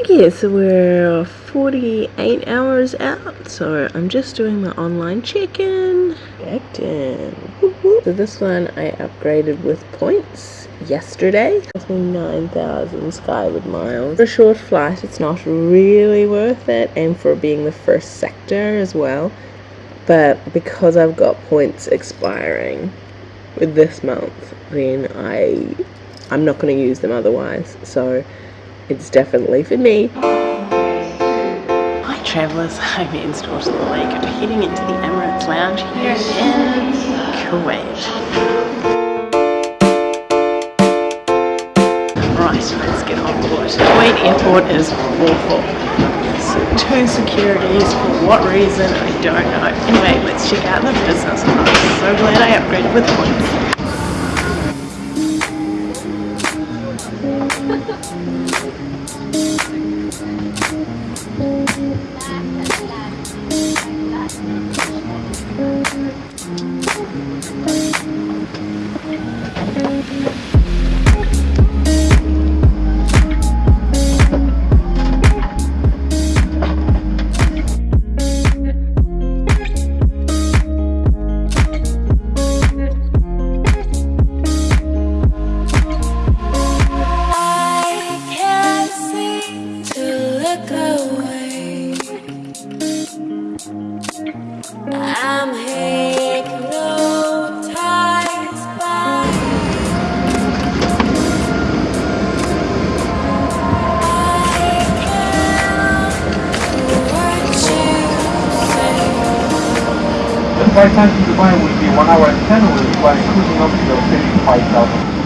Okay, so we're 48 hours out, so I'm just doing my online check-in. Checked in. So this one I upgraded with points yesterday. Cost me 9,000 Skyward miles. For a short flight, it's not really worth it, and for being the first sector as well. But because I've got points expiring with this month, then I I'm not going to use them otherwise. So it's definitely for me. Hi travellers, I'm in Ian's daughter Malika, heading into the Emirates Lounge here in Kuwait. Right, let's get on board. Kuwait airport is awful. Two securities, for what reason, I don't know. Anyway, let's check out the business class. So glad I upgraded with points. Flight time to Dubai will be 1 hour and 10 minutes, while by cruising up to five thousand.